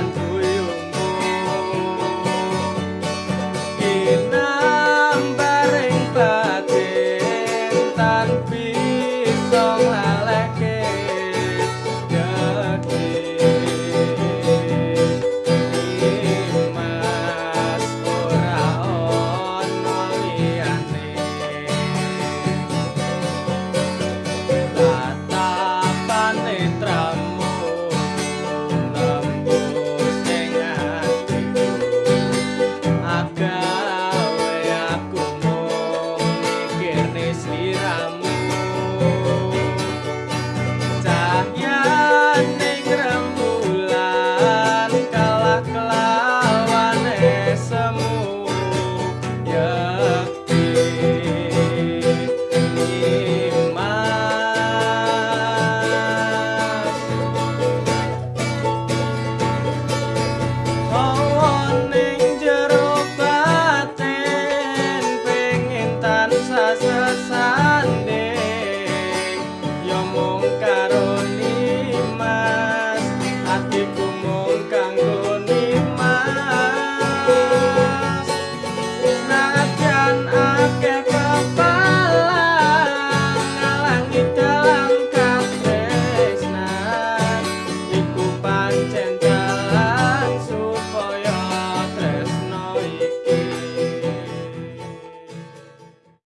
canto. Air sliramu